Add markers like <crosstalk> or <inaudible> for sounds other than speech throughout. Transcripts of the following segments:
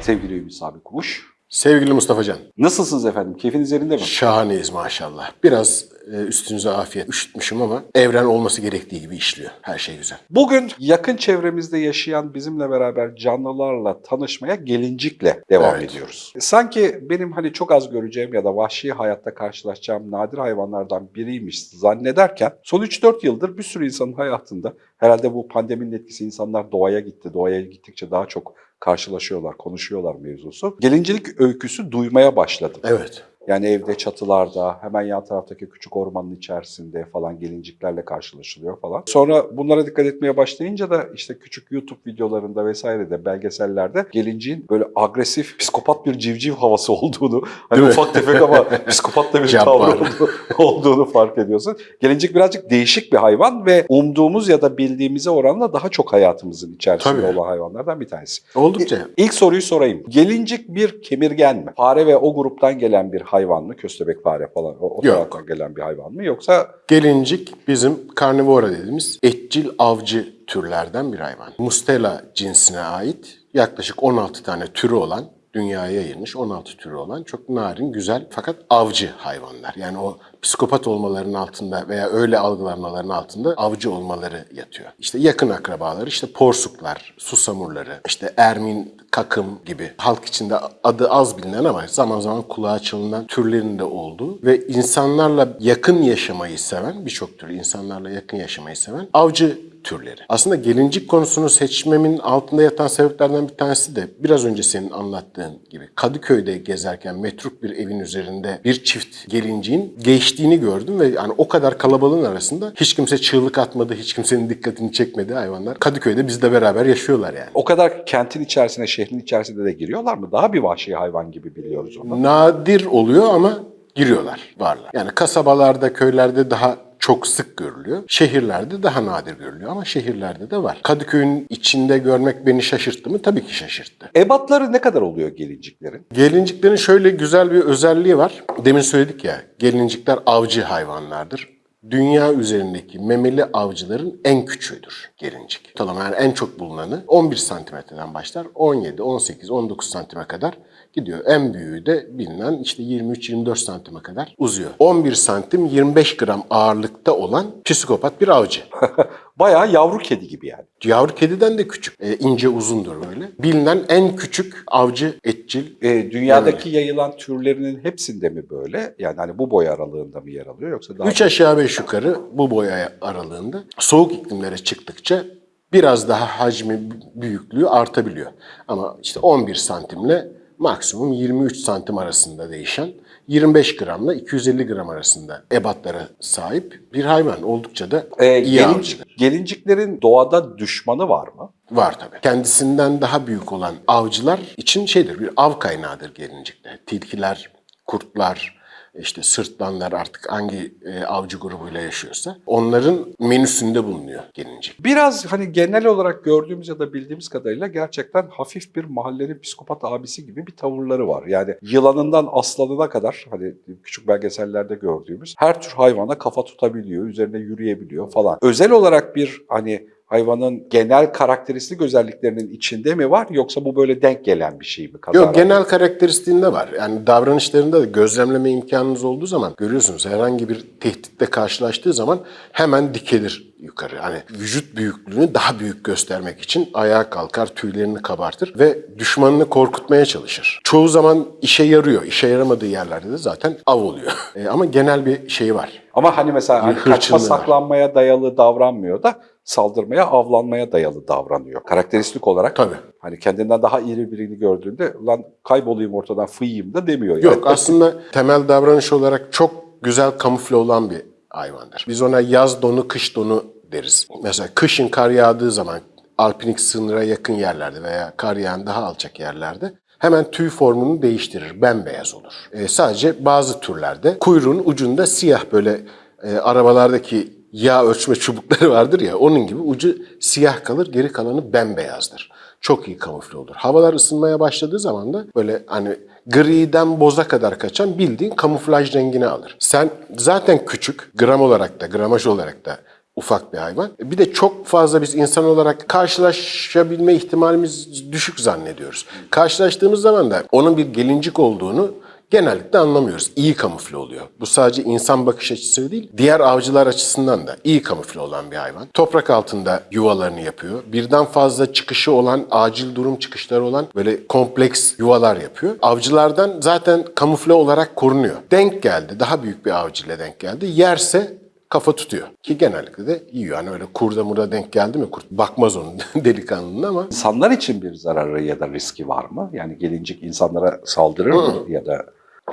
Sevgili Ümit Sabi Kumuş. Sevgili Mustafa Can, Nasılsınız efendim? Keyfiniz yerinde mi? şahaneyiz maşallah. Biraz üstünüze afiyet üşütmüşüm ama evren olması gerektiği gibi işliyor. Her şey güzel. Bugün yakın çevremizde yaşayan bizimle beraber canlılarla tanışmaya gelincikle devam Evet. ediyoruz. Sanki benim hani çok az göreceğim ya da vahşi hayatta karşılaşacağım nadir hayvanlardan biriymiş zannederken son 3-4 yıldır bir sürü insanın hayatında herhalde bu pandeminin etkisi insanlar doğaya gitti. Doğaya gittikçe daha çok karşılaşıyorlar, konuşuyorlar mevzusu. Gelincilik öyküsü duymaya başladım. Evet. Yani evde çatılarda, hemen yan taraftaki küçük ormanın içerisinde falan gelinciklerle karşılaşılıyor falan. Sonra bunlara dikkat etmeye başlayınca da işte küçük YouTube videolarında vesairede, belgesellerde gelinciğin böyle agresif, psikopat bir civciv havası <laughs> olduğunu, hani Değil mi? ufak tefek ama <laughs> psikopat da bir tavrı olduğu- olduğunu fark ediyorsun. Gelincik birazcık değişik bir hayvan ve umduğumuz ya da bildiğimize oranla daha çok hayatımızın içerisinde Tabii. olan hayvanlardan bir tanesi. Oldukça. İlk soruyu sorayım. Gelincik bir kemirgen mi? Fare ve o gruptan gelen bir hayvan mı? Köstebek fare falan o, o taraftan gelen bir hayvan mı? Yoksa Gelincik bizim karnivora dediğimiz etçil avcı türlerden bir hayvan. Mustela cinsine ait yaklaşık 16 tane türü olan dünyaya yayılmış 16 türü olan çok narin, güzel fakat avcı hayvanlar. Yani o psikopat olmalarının altında veya öyle algılanmaların altında avcı olmaları yatıyor. İşte yakın akrabaları işte porsuklar, susamurları, işte ermin, kakım gibi halk içinde adı az bilinen ama zaman zaman kulağa çalınan türlerin de olduğu ve insanlarla yakın yaşamayı seven, birçok tür insanlarla yakın yaşamayı seven avcı türleri. Aslında gelincik konusunu seçmemin altında yatan sebeplerden bir tanesi de biraz önce senin anlattığın gibi Kadıköy'de gezerken metruk bir evin üzerinde bir çift gelinciğin geçtiğini gördüm ve yani o kadar kalabalığın arasında hiç kimse çığlık atmadı, hiç kimsenin dikkatini çekmedi hayvanlar. Kadıköy'de bizle beraber yaşıyorlar yani. o kadar kentin içerisine, şehrin içerisinde de giriyorlar mı? Daha bir vahşi hayvan gibi biliyoruz onu. Nadir oluyor ama giriyorlar, varlar. Yani kasabalarda, köylerde daha çok sık görülüyor. Şehirlerde daha nadir görülüyor ama şehirlerde de var. Kadıköy'ün içinde görmek beni şaşırttı mı? Tabii ki şaşırttı. Ebatları ne kadar oluyor gelinciklerin? Gelinciklerin şöyle güzel bir özelliği var. Demin söyledik ya, gelincikler avcı hayvanlardır. Dünya üzerindeki memeli avcıların en küçüğüdür gelincik. Ortalama yani en çok bulunanı 11 santimetreden başlar. 17, 18, 19 santime kadar gidiyor. En büyüğü de bilinen işte 23-24 santime kadar uzuyor. 11 santim 25 gram ağırlıkta olan psikopat bir avcı. <laughs> Bayağı yavru kedi gibi yani. Yavru kediden de küçük. E, ince uzundur böyle. Bilinen en küçük avcı etçil E, dünyadaki yayılan türlerinin hepsinde mi böyle? Yani hani bu boy aralığında mı yer alıyor yoksa daha... Üç aşağı beş yukarı bu boy aralığında soğuk iklimlere çıktıkça biraz daha hacmi büyüklüğü artabiliyor. Ama işte 11 santimle maksimum 23 santim arasında değişen 25 gramla 250 gram arasında ebatlara sahip bir hayvan. Oldukça da E, iyi gelinci- avcıdır. gelinciklerin doğada düşmanı var mı? Var tabii. Kendisinden daha büyük olan avcılar için şeydir, bir av kaynağıdır gelincikler. Tilkiler, kurtlar, işte sırtlanlar artık hangi e, avcı grubuyla yaşıyorsa onların menüsünde bulunuyor gelincik. Biraz hani genel olarak gördüğümüz ya da bildiğimiz kadarıyla gerçekten hafif bir mahallenin psikopat abisi gibi bir tavırları var. Yani yılanından aslanına kadar hani küçük belgesellerde gördüğümüz her tür hayvana kafa tutabiliyor, üzerine yürüyebiliyor falan. Özel olarak bir hani hayvanın genel karakteristik özelliklerinin içinde mi var yoksa bu böyle denk gelen bir şey mi? Kazaran? Yok genel karakteristiğinde var. Yani davranışlarında da gözlemleme imkanınız olduğu zaman görüyorsunuz herhangi bir tehditle karşılaştığı zaman hemen dikelir yukarı. Hani vücut büyüklüğünü daha büyük göstermek için ayağa kalkar, tüylerini kabartır ve düşmanını korkutmaya çalışır. Çoğu zaman işe yarıyor. İşe yaramadığı yerlerde de zaten av oluyor. <laughs> E, ama genel bir şey var. Ama hani mesela hani kaçma saklanmaya dayalı davranmıyor da saldırmaya, avlanmaya dayalı davranıyor. Karakteristik olarak Tabii. hani kendinden daha iri birini gördüğünde lan kaybolayım ortadan fıyayım da demiyor. Yani. Yok aslında temel davranış olarak çok güzel kamufle olan bir hayvandır. Biz ona yaz donu, kış donu deriz. Mesela kışın kar yağdığı zaman alpinik sınıra yakın yerlerde veya kar yağan daha alçak yerlerde hemen tüy formunu değiştirir, bembeyaz olur. Ee, sadece bazı türlerde kuyruğun ucunda siyah böyle e, arabalardaki yağ ölçme çubukları vardır ya onun gibi ucu siyah kalır, geri kalanı bembeyazdır. Çok iyi kamufle olur. Havalar ısınmaya başladığı zaman da böyle hani griden boza kadar kaçan bildiğin kamuflaj rengini alır. Sen zaten küçük, gram olarak da, gramaj olarak da ufak bir hayvan. Bir de çok fazla biz insan olarak karşılaşabilme ihtimalimiz düşük zannediyoruz. Karşılaştığımız zaman da onun bir gelincik olduğunu genellikle anlamıyoruz. İyi kamufle oluyor. Bu sadece insan bakış açısı değil, diğer avcılar açısından da iyi kamufle olan bir hayvan. Toprak altında yuvalarını yapıyor. Birden fazla çıkışı olan, acil durum çıkışları olan böyle kompleks yuvalar yapıyor. Avcılardan zaten kamufle olarak korunuyor. Denk geldi, daha büyük bir avcıyla denk geldi. Yerse kafa tutuyor. Ki genellikle de yiyor. Hani öyle kurda murda denk geldi mi kurt bakmaz onun <laughs> delikanlının ama İnsanlar için bir zararı ya da riski var mı? Yani gelincik insanlara saldırır mı ya da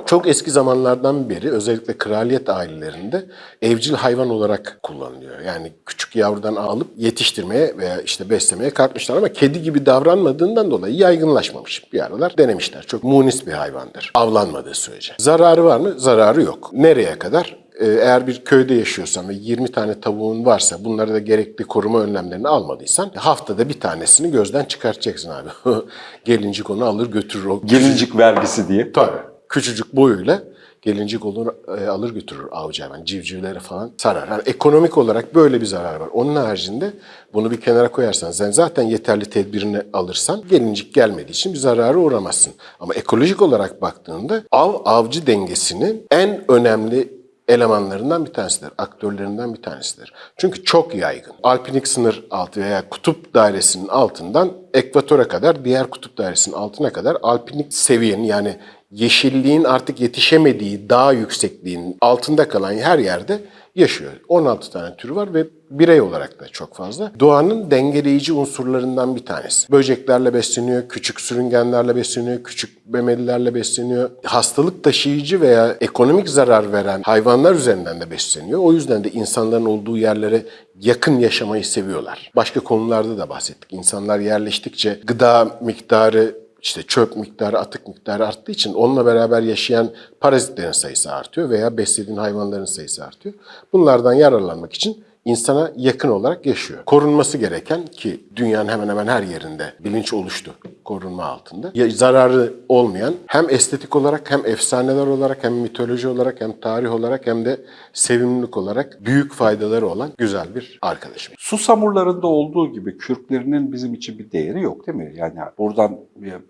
Çok eski zamanlardan beri özellikle kraliyet ailelerinde evcil hayvan olarak kullanılıyor. Yani küçük yavrudan alıp yetiştirmeye veya işte beslemeye kalkmışlar ama kedi gibi davranmadığından dolayı yaygınlaşmamış. Bir aralar denemişler. Çok munis bir hayvandır. Avlanmadığı sürece. Zararı var mı? Zararı yok. Nereye kadar? Ee, Eğer bir köyde yaşıyorsan ve 20 tane tavuğun varsa bunları da gerekli koruma önlemlerini almadıysan haftada bir tanesini gözden çıkartacaksın abi. <laughs> Gelincik onu alır götürür o gelincik vergisi diye? Tabii. Küçücük boyuyla gelincik olur, e, alır götürür avcı hayvan. Civcivleri falan sarar. Yani ekonomik olarak böyle bir zarar var. Onun haricinde bunu bir kenara koyarsan, sen zaten yeterli tedbirini alırsan gelincik gelmediği için bir zararı uğramazsın. Ama ekolojik olarak baktığında av avcı dengesinin en önemli elemanlarından bir tanesidir. Aktörlerinden bir tanesidir. Çünkü çok yaygın. Alpinik sınır altı veya kutup dairesinin altından ekvatora kadar, diğer kutup dairesinin altına kadar alpinik seviyenin yani yeşilliğin artık yetişemediği dağ yüksekliğinin altında kalan her yerde yaşıyor. 16 tane türü var ve birey olarak da çok fazla. Doğanın dengeleyici unsurlarından bir tanesi. Böceklerle besleniyor, küçük sürüngenlerle besleniyor, küçük memelilerle besleniyor. Hastalık taşıyıcı veya ekonomik zarar veren hayvanlar üzerinden de besleniyor. O yüzden de insanların olduğu yerlere yakın yaşamayı seviyorlar. Başka konularda da bahsettik. İnsanlar yerleştikçe gıda miktarı işte çöp miktarı, atık miktarı arttığı için onunla beraber yaşayan parazitlerin sayısı artıyor veya beslediğin hayvanların sayısı artıyor. Bunlardan yararlanmak için insana yakın olarak yaşıyor. Korunması gereken ki dünyanın hemen hemen her yerinde bilinç oluştu korunma altında. Ya, zararı olmayan hem estetik olarak hem efsaneler olarak hem mitoloji olarak hem tarih olarak hem de sevimlilik olarak büyük faydaları olan güzel bir arkadaşım. Susamurlarında olduğu gibi kürklerinin bizim için bir değeri yok değil mi? Yani buradan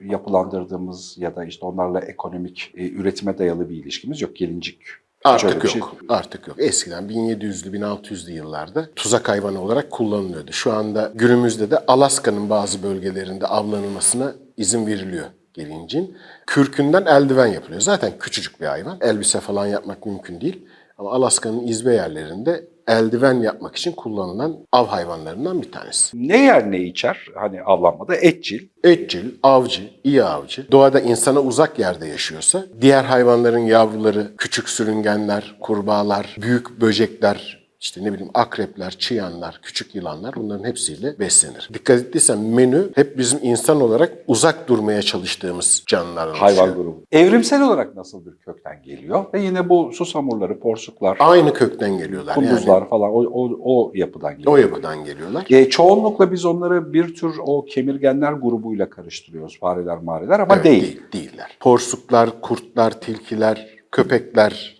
yapılandırdığımız ya da işte onlarla ekonomik e, üretime dayalı bir ilişkimiz yok. Gelincik Artık şöyle yok. şey- Artık yok. Eskiden 1700'lü 1600'lü yıllarda tuzak hayvanı olarak kullanılıyordu. Şu anda günümüzde de Alaska'nın bazı bölgelerinde avlanılmasına izin veriliyor gelincin. Kürkünden eldiven yapılıyor. Zaten küçücük bir hayvan. Elbise falan yapmak mümkün değil. Ama Alaska'nın izbe yerlerinde eldiven yapmak için kullanılan av hayvanlarından bir tanesi. Ne yer ne içer? Hani avlanmada etçil. Etçil, avcı, iyi avcı. Doğada insana uzak yerde yaşıyorsa diğer hayvanların yavruları, küçük sürüngenler, kurbağalar, büyük böcekler, işte ne bileyim akrepler, çıyanlar, küçük yılanlar bunların hepsiyle beslenir. Dikkat ettiysen menü hep bizim insan olarak uzak durmaya çalıştığımız canlılardan Hayvan grubu. Evrimsel olarak nasıl bir kökten geliyor? Ve yine bu susamurları, porsuklar, Aynı kökten geliyorlar. kunduzlar Yani falan o, o, o yapıdan geliyor. o yapıdan geliyorlar. E, çoğunlukla biz onları bir tür o kemirgenler grubuyla karıştırıyoruz. Fareler, mareler ama Evet, değil. Değiller. Porsuklar, kurtlar, tilkiler, köpeklerin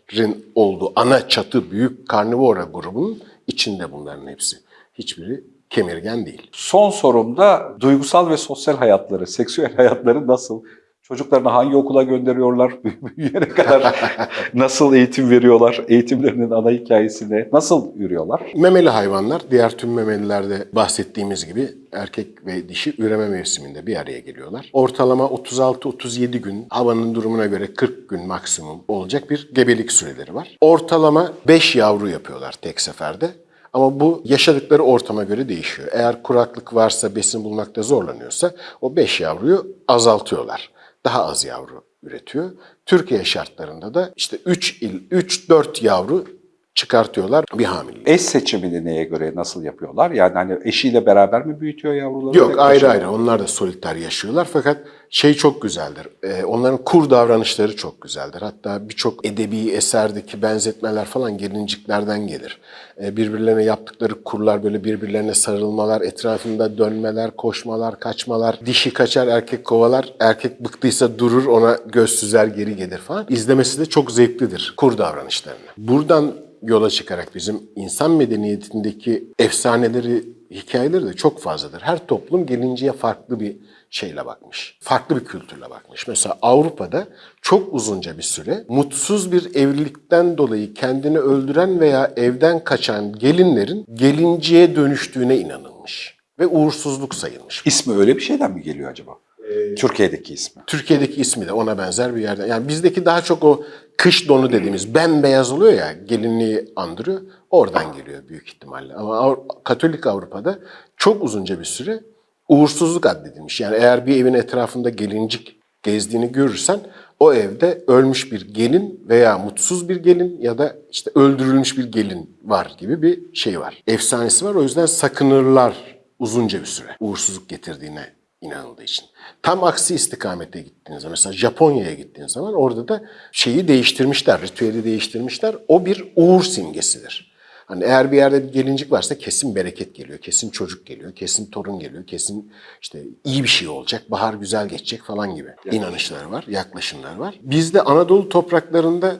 olduğu ana çatı büyük karnivora grubunun içinde bunların hepsi. Hiçbiri kemirgen değil. Son sorumda duygusal ve sosyal hayatları, <laughs> seksüel hayatları nasıl? Çocuklarını hangi okula gönderiyorlar? <laughs> Büyüyene kadar <laughs> nasıl eğitim veriyorlar? Eğitimlerinin ana hikayesine nasıl yürüyorlar? Memeli hayvanlar diğer tüm memelilerde bahsettiğimiz gibi erkek ve dişi üreme mevsiminde bir araya geliyorlar. Ortalama 36-37 gün havanın durumuna göre 40 gün maksimum olacak bir gebelik süreleri var. Ortalama 5 yavru yapıyorlar tek seferde. Ama bu yaşadıkları ortama göre değişiyor. Eğer kuraklık varsa, besin bulmakta zorlanıyorsa o 5 yavruyu azaltıyorlar. Daha az yavru üretiyor. Türkiye şartlarında da işte 3 il 3-4 yavru çıkartıyorlar bir hamilelik. Eş seçimini neye göre nasıl yapıyorlar? Yani hani eşiyle beraber mi büyütüyor yavruları? Yok ayrı başına? ayrı onlar da soliter yaşıyorlar fakat şey çok güzeldir. Ee, onların kur davranışları çok güzeldir. Hatta birçok edebi eserdeki benzetmeler falan gelinciklerden gelir. Ee, birbirlerine yaptıkları kurlar böyle birbirlerine sarılmalar, etrafında dönmeler, koşmalar, kaçmalar. Dişi kaçar, erkek kovalar. Erkek bıktıysa durur, ona göz süzer geri gelir falan. İzlemesi de çok zevklidir kur davranışlarını. Buradan yola çıkarak bizim insan medeniyetindeki efsaneleri, hikayeleri de çok fazladır. Her toplum gelinceye farklı bir şeyle bakmış. Farklı bir kültürle bakmış. Mesela Avrupa'da çok uzunca bir süre mutsuz bir evlilikten dolayı kendini öldüren veya evden kaçan gelinlerin gelinciye dönüştüğüne inanılmış. Ve uğursuzluk sayılmış. İsmi öyle bir şeyden mi geliyor acaba? Ee, Türkiye'deki ismi. Türkiye'deki ismi de ona benzer bir yerden. Yani bizdeki daha çok o kış donu dediğimiz bembeyaz oluyor ya gelinliği andırıyor. Oradan geliyor büyük ihtimalle. Ama Avru- Katolik Avrupa'da çok uzunca bir süre uğursuzluk addedilmiş. Yani eğer bir evin etrafında gelincik gezdiğini görürsen o evde ölmüş bir gelin veya mutsuz bir gelin ya da işte öldürülmüş bir gelin var gibi bir şey var. Efsanesi var o yüzden sakınırlar uzunca bir süre uğursuzluk getirdiğine inanıldığı için. Tam aksi istikamete gittiğiniz zaman, mesela Japonya'ya gittiğiniz zaman orada da şeyi değiştirmişler, ritüeli değiştirmişler. O bir uğur simgesidir. Hani eğer bir yerde bir gelincik varsa kesin bereket geliyor, kesin çocuk geliyor, kesin torun geliyor, kesin işte iyi bir şey olacak, bahar güzel geçecek falan gibi inanışları var, yaklaşımlar var. Bizde Anadolu topraklarında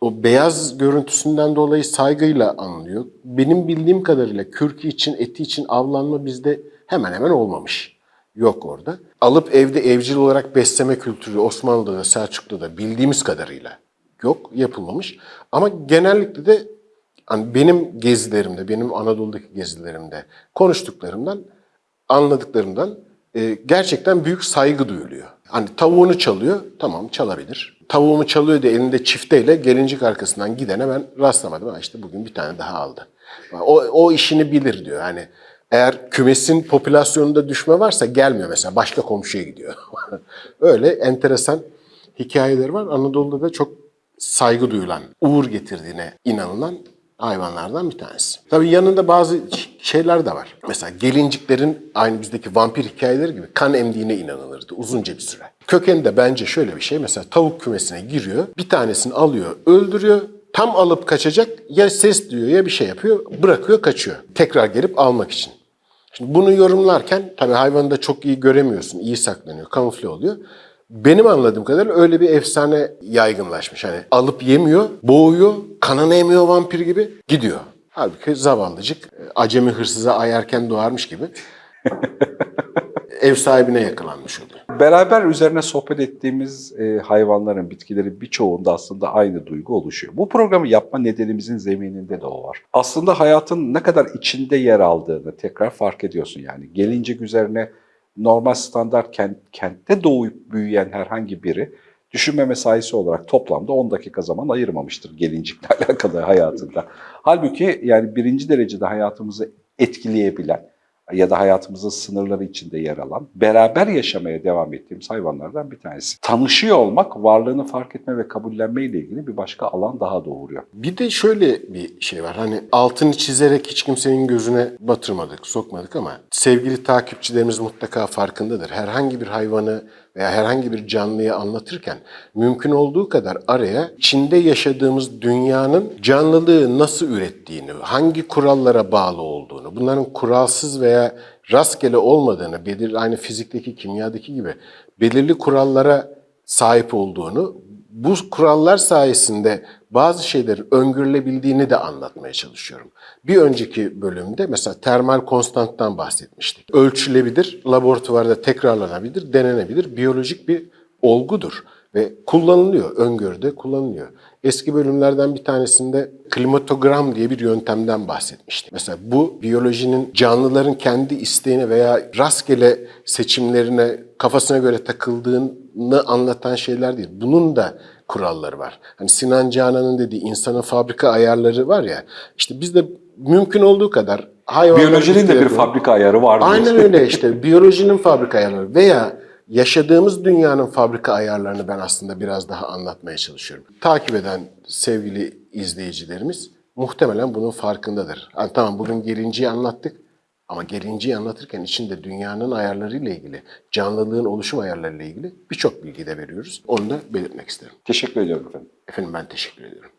o beyaz görüntüsünden dolayı saygıyla anılıyor. Benim bildiğim kadarıyla kürkü için, eti için avlanma bizde hemen hemen olmamış. Yok orada. Alıp evde evcil olarak besleme kültürü Osmanlı'da da Selçuklu'da da bildiğimiz kadarıyla yok, yapılmamış. Ama genellikle de hani benim gezilerimde, benim Anadolu'daki gezilerimde konuştuklarımdan, anladıklarımdan e, gerçekten büyük saygı duyuluyor. Hani tavuğunu çalıyor, tamam çalabilir. Tavuğumu çalıyor diye elinde çifteyle gelincik arkasından gidene ben rastlamadım. Ha işte bugün bir tane daha aldı. O, o işini bilir diyor. Hani eğer kümesin popülasyonunda düşme varsa gelmiyor mesela. Başka komşuya gidiyor. <laughs> Öyle enteresan hikayeleri var. Anadolu'da da çok saygı duyulan, uğur getirdiğine inanılan hayvanlardan bir tanesi. Tabii yanında bazı şeyler de var. Mesela gelinciklerin aynı bizdeki vampir hikayeleri gibi kan emdiğine inanılırdı uzunca bir süre. Kökeni de bence şöyle bir şey. Mesela tavuk kümesine giriyor, bir tanesini alıyor, öldürüyor. Tam alıp kaçacak ya ses duyuyor ya bir şey yapıyor, bırakıyor kaçıyor. Tekrar gelip almak için. Şimdi bunu yorumlarken tabii hayvanı da çok iyi göremiyorsun, iyi saklanıyor, kamufle oluyor. Benim anladığım kadarıyla öyle bir efsane yaygınlaşmış. Hani alıp yemiyor, boğuyor, kanını emiyor vampir gibi gidiyor. Halbuki zavallıcık acemi hırsıza ayarken doğarmış gibi <laughs> ev sahibine yakalanmış oluyor. Beraber üzerine sohbet ettiğimiz e, hayvanların, bitkilerin birçoğunda aslında aynı duygu oluşuyor. Bu programı yapma nedenimizin zemininde de o var. Aslında hayatın ne kadar içinde yer aldığını tekrar fark ediyorsun yani. Gelincik üzerine normal standart kent, kentte doğup büyüyen herhangi biri düşünme mesaisi olarak toplamda 10 dakika zaman ayırmamıştır gelincikle <laughs> alakalı hayatında. Halbuki yani birinci derecede hayatımızı etkileyebilen ya da hayatımızın sınırları içinde yer alan, beraber yaşamaya devam ettiğimiz hayvanlardan bir tanesi. Tanışıyor olmak, varlığını fark etme ve kabullenme ile ilgili bir başka alan daha doğuruyor. Bir de şöyle bir şey var. Hani altını çizerek hiç kimsenin gözüne batırmadık, sokmadık ama sevgili takipçilerimiz mutlaka farkındadır. Herhangi bir hayvanı veya herhangi bir canlıyı anlatırken mümkün olduğu kadar araya içinde yaşadığımız dünyanın canlılığı nasıl ürettiğini, hangi kurallara bağlı olduğunu, bunların kuralsız veya rastgele olmadığını, belir aynı fizikteki, kimyadaki gibi belirli kurallara sahip olduğunu, bu kurallar sayesinde bazı şeylerin öngörülebildiğini de anlatmaya çalışıyorum. Bir önceki bölümde mesela termal konstanttan bahsetmiştik. Ölçülebilir, laboratuvarda tekrarlanabilir, denenebilir, biyolojik bir olgudur ve kullanılıyor, öngörüde kullanılıyor. Eski bölümlerden bir tanesinde klimatogram diye bir yöntemden bahsetmiştik. Mesela bu biyolojinin canlıların kendi isteğine veya rastgele seçimlerine kafasına göre takıldığını anlatan şeyler değil. Bunun da kuralları var. Hani Sinan Canan'ın dediği insanın fabrika ayarları var ya. İşte biz de mümkün olduğu kadar hayvanlar Biyolojinin de bir fabrika ayarı var. Aynen öyle işte. <laughs> Biyolojinin fabrika ayarları veya yaşadığımız dünyanın fabrika ayarlarını ben aslında biraz daha anlatmaya çalışıyorum. Takip eden sevgili izleyicilerimiz muhtemelen bunun farkındadır. Yani tamam bugün gerinciyi anlattık ama gerinciyi anlatırken içinde dünyanın ayarlarıyla ilgili, canlılığın oluşum ayarlarıyla ilgili birçok bilgi de veriyoruz. Onu da belirtmek isterim. Teşekkür ediyorum efendim. Efendim ben teşekkür ediyorum.